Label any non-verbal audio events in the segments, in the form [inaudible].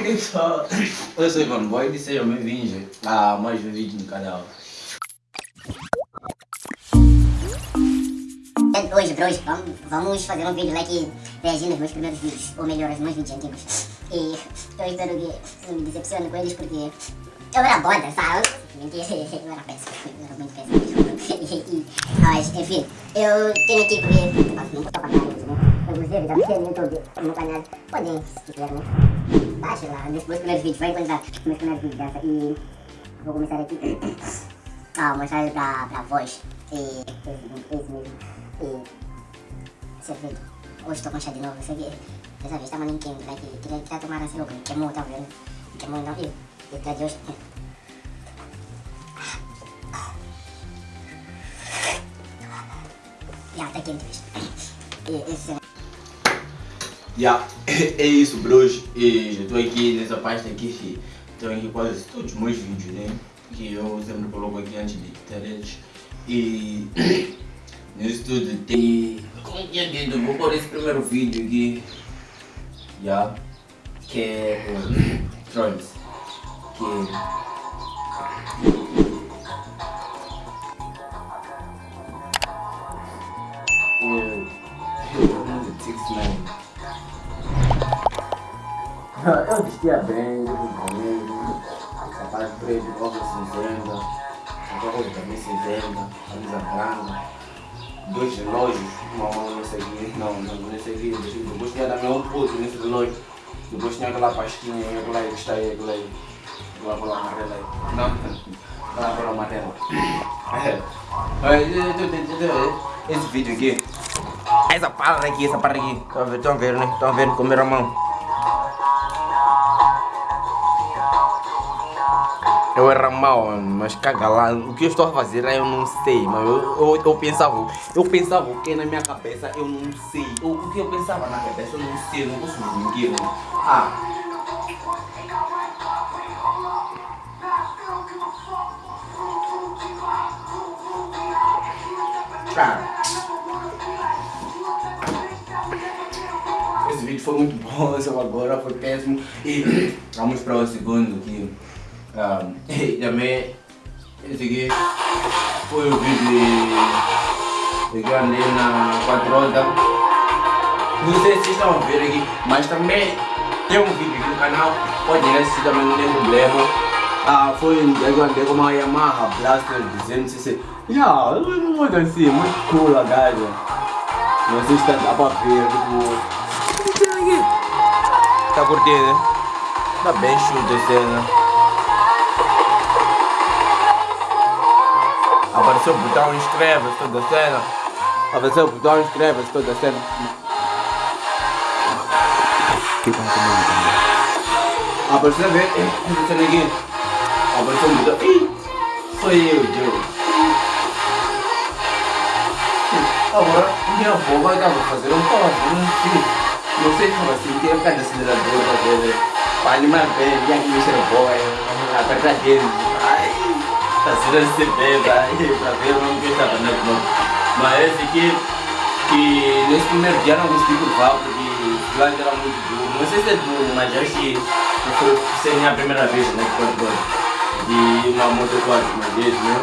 Olha só. Eu sou Ivan Boy e sejam bem-vindos a mais um vídeo no canal. Hoje, bros, vamos, vamos fazer um vídeo lá que reagindo aos meus primeiros vídeos, ou melhor, aos meus vídeos antigos. E eu espero que não me decepcione com eles porque eu era boda, sabe? Mentira, [laughs] eu era péssimo, eu era muito péssimo. Mas, enfim, eu tenho aqui porque não vou tocar nada, né? Inclusive, já tem no YouTube, no canal, podem, se quiserem, Baixe lá, nos meus primeiros vídeos, vai encontrar meus primeiros vídeos dessa. E vou começar aqui. [coughs] Ah, mostrar pra, pra voz. E esse, esse mesmo. E servido. Hoje estou com chá de novo, isso aqui. Dessa vez estava ninguém, né? Que queria, queria tomar assim, que queimou, tá vendo? Queimou não, viu? E pra de hoje. Já, tá quente, bicho. [coughs] E esse Yeah, é isso, bros. E já estou aqui nessa pasta aqui. Estou aqui quase todos os meus vídeos, né? Que eu sempre coloco aqui antes de ter eles. E [coughs] nisso tudo tem. Como tinha dito, vou pôr esse primeiro vídeo aqui. Yeah, que é o Trolls. Que Eu vestia bem, companheiro, sapato preto, roupa cinzenta, roupa também cinzenta, camisa branca, dois relógios, uma mão nesse aqui, não, não, nesse aqui, depois tinha também um puto nesse relógio, depois tinha aquela pastinha, aquela aí que está aí, aquela aí, aquela cola amarela aí, não, aquela cola amarela. Esse vídeo aqui, essa parada aqui, essa parada aqui, estão vendo, estão vendo, né? Estão vendo com a mão. Mal, mas caga lá. O que eu estou a fazer eu não sei, mas eu, eu, eu pensava, eu pensava o que na minha cabeça eu não sei. O que eu pensava na cabeça eu não sei, eu não posso mentir. Ah. Esse vídeo foi muito bom, [laughs] esse agora foi péssimo. E vamos para o segundo aqui. Um, [laughs] também esse aqui foi o vídeo de andei na 4 horas. Não sei se estão a ver aqui, mas também tem um vídeo aqui no canal, pode ir assistir também, não tem problema. Ah, foi eu andei com uma Yamaha Blaster 200cc. Yeah, muito assim, muito cool a gaja. Não sei se tá, dá pra ver, tipo. Tá curtindo, né? Tá bem esse, né? Apareceu o botão inscreva-se toda a cena. Apareceu o botão inscreva-se toda a cena. Apareceu a ver, essa cena aqui. Apareceu um botão. Ih, foi eu, Joe. Agora, minha avó vai dar pra fazer um toque, né? Não sei como assim, tem um cada acelerador pra ver. Para animar bem, e aqui mexer o boy, apertar dele. Sendo esse bem, pra ver o que estava né, Mas esse aqui, que nesse primeiro dia não consegui curvar, porque o slide era muito duro. Não sei se é duro, mas acho que foi ser minha primeira vez, né, de uma moto 4, mas desse, né?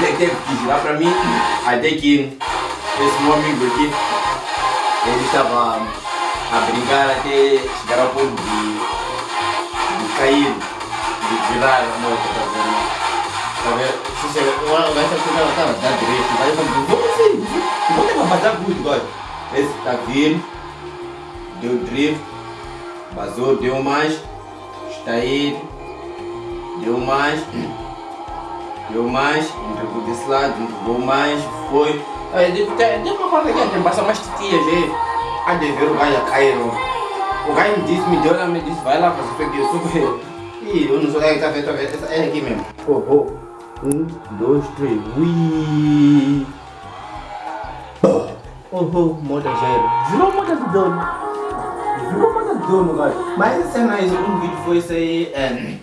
Ele teve que girar pra mim, até que esse meu amigo aqui, ele estava a brincar até chegar ao ponto de, de cair virar a moto, tá vendo? Tá vendo? Se você, gajo tá ficando, tá, dá direito, vai fazer, vamos assim, vamos levar, mas dá muito, olha. Esse tá vindo, deu drift, vazou, deu mais, está aí, deu mais, deu mais, entregou desse lado, entregou mais, foi. Aí, deu, deu uma parte aqui, tem passar mais titias aí, a de ver o gajo cair. O gajo me disse, me deu, me disse, vai lá fazer o que eu sou Ih, eu não sou. É, tá vendo, tá vendo? É aqui mesmo. Oh, oh. Um, dois, três. Ui. Oh, oh, moda zero. Virou moda do dono. Virou moda do dono, cara. Mas essa cena aí, um vídeo foi isso aí. É...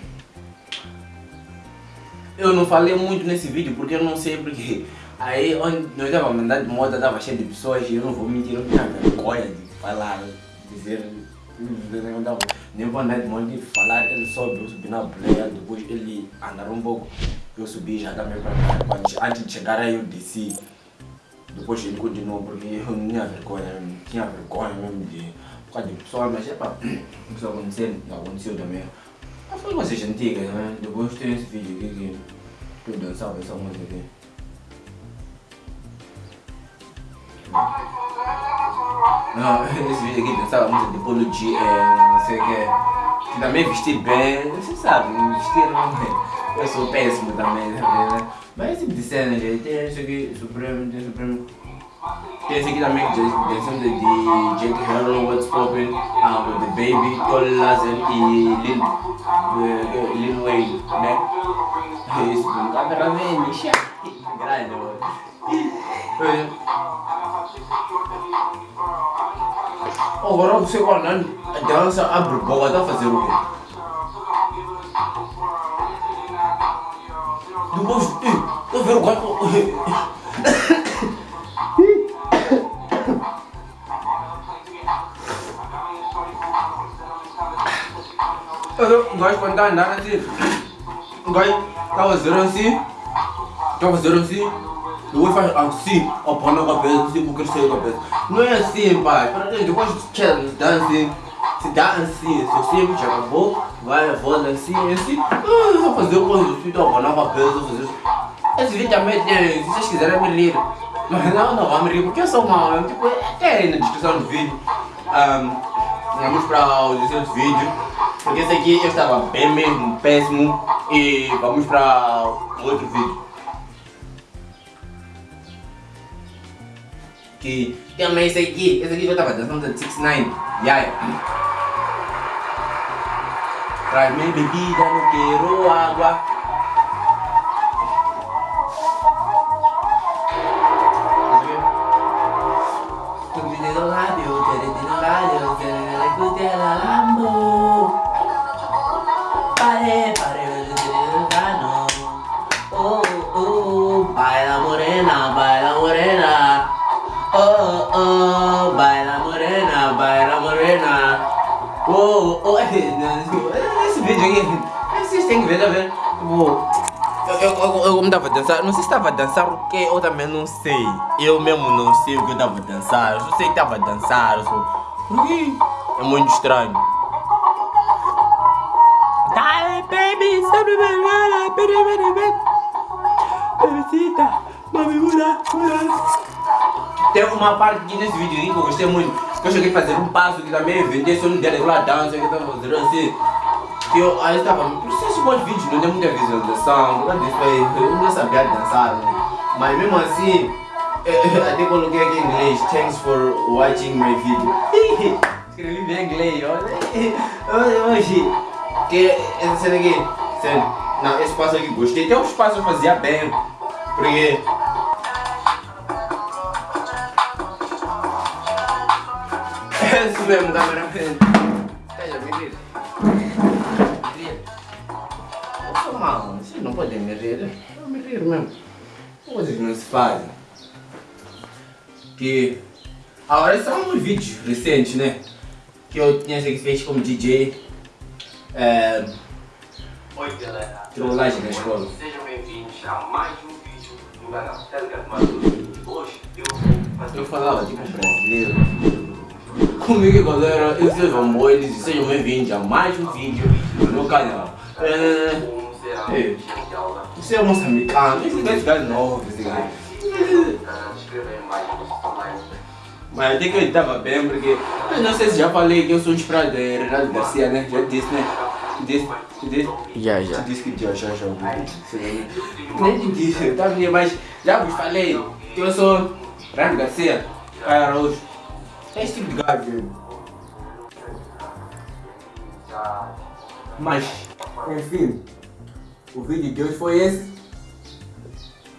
Eu não falei muito nesse vídeo porque eu não sei porque. Aí onde nós tava mandando de moda, tava cheio de pessoas e eu não vou mentir, eu não tinha vergonha de falar, dizer. Nem vou andar de falar, ele sobe, eu na boleia, depois ele andar um pouco, eu subi já também para antes de chegar aí eu desci. Depois ele continuou porque eu não tinha vergonha, tinha vergonha mesmo de por causa de pessoal, mas é pá, isso aconteceu, aconteceu também. Mas foi coisas antigas, né? Depois tem esse vídeo aqui que eu dançava essa música aqui. Não, esse vídeo aqui dançava música de Polo é, não sei o que. Também vestir bem, você sabe, vestir não é. Eu sou péssimo também, né? Mas esse tipo de cena, gente, tem esse aqui, Supremo, tem Supremo. Tem esse aqui também, cena de Jake Harrow, What's Poppin', uh, the Baby, Tony Lazen e Lil, uh, Lil Wayne, né? Isso, um câmera vem, grande, mano. [laughs] Agora você olhando, a dança abre boca, tá fazer o quê? Depois, eu vergonha. Eu gosto quando tá andando assim. Gosto, tá fazendo assim. Tá fazendo assim. Depois faz assim, apanha a cabeça, assim, por crescer a cabeça. Não é assim, pai. Depois que dá assim, se dá assim, se assim, já acabou, vai, volta assim, assim. Ah, só fazer coisa assim, apanhando a cabeça, fazer Esse vídeo também tem, se vocês quiserem me rir. Mas não, não vamos rir, porque eu sou mal. Tipo, até aí na descrição do vídeo. Um, vamos para o descrição vídeo. Porque esse aqui eu estava bem mesmo, péssimo. E vamos para outro vídeo. Que também esse aqui, esse aqui eu estava dançando de 69. Yeah. Traz minha bebida, não quero água. Baila morena. Oh, esse vídeo aqui, vocês têm que ver, tá vendo? Eu, eu, eu, eu como tava a dançar, não sei se estava a dançar o que, eu também não sei. Eu mesmo não sei o que eu estava a dançar, eu sei que estava a dançar, eu é muito estranho. Baby, sabe vergara, baby, baby, baby. Bebecita. Tem uma parte aqui nesse vídeo que eu gostei muito. Eu cheguei a fazer um passo que também vender só no dia daquela dança que eu tava fazendo assim. Que eu aí estava. Por isso esse bom vídeo não tem muita visualização. Nada disso aí. Eu não sabia dançar, né? Mas mesmo assim, até coloquei aqui em inglês. Thanks for watching my video. Escrevi bem em inglês, olha. Hoje, que essa cena aqui, não, esse passo aqui gostei. Até os passos eu fazia bem. Porque É isso mesmo, câmera. Veja, me rir. Rir. Eu sou mal, vocês não podem me rir. Eu me rir mesmo. Coisas que não se fazem. Que. Agora, é um vídeo recente, né? Que eu tinha feito como DJ. É. Oi galera, Trollagem na escola. sejam bem-vindos a mais um vídeo do canal Telegram Maduro. Hoje eu vou fazer Eu falava tipo brasileiro. Comigo galera, eu sou João Moiles e sejam bem-vindos a mais um vídeo no canal. É. um Ei. aula. Você é moçambicano, esse dois caras novos, esse mais. Mas até que eu estava bem, porque eu não sei se já falei que eu sou inspirado de Renato Garcia, né? Já disse, né? Disse, disse. Já, já. Disse que já, já, já. Nem te disse, tá? Mas já vos falei que eu sou Renato Garcia, Araújo. É esse tipo. Mas, enfim, o vídeo de hoje foi esse.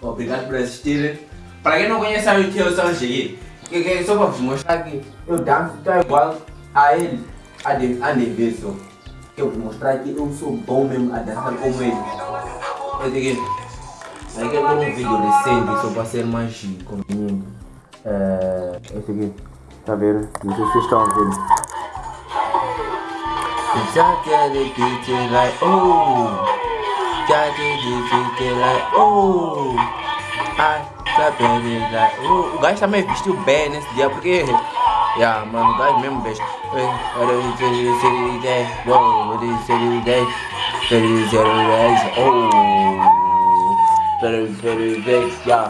Obrigado por assistirem. Para quem não conhece o que eu sou Angelim, que, que, só para vos mostrar que eu danço tão igual a ele, a, de, a Neveso. Que eu vou mostrar que eu sou bom mesmo a dançar como ele. Esse aqui. Esse aqui é um vídeo recente, só para ser mais conveniente. É, esse tá vendo? Não sei se vocês estão tá like, oh. O gajo também vestiu bem nesse dia, porque... Yeah, mano, o gajo mesmo today? Oh.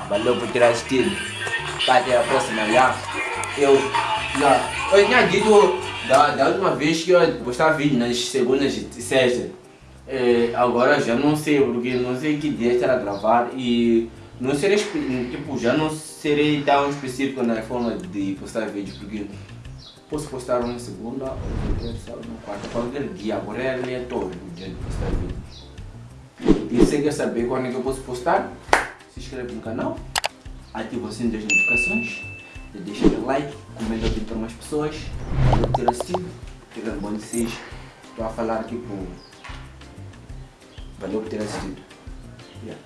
Valeu por ter assistido. Até a próxima, yeah. Eu, yeah. Eu tinha dito da, da última vez que eu postava vídeo nas segundas e sextas. É, agora já não sei, porque não sei que dia estará gravar e não serei, tipo, já não serei tão específico na forma de postar vídeo, porque posso postar uma segunda, outra terça, uma quarta, qualquer dia, agora é aleatório o dia de postar vídeo. E se quer saber quando é que eu posso postar, se inscreve no canal, ativa o sininho das notificações, deixa o like, comenta aqui para mais pessoas, por ter assistido, fica bom de vocês, estou a falar aqui pro... Valeu por ter assistido. Yeah.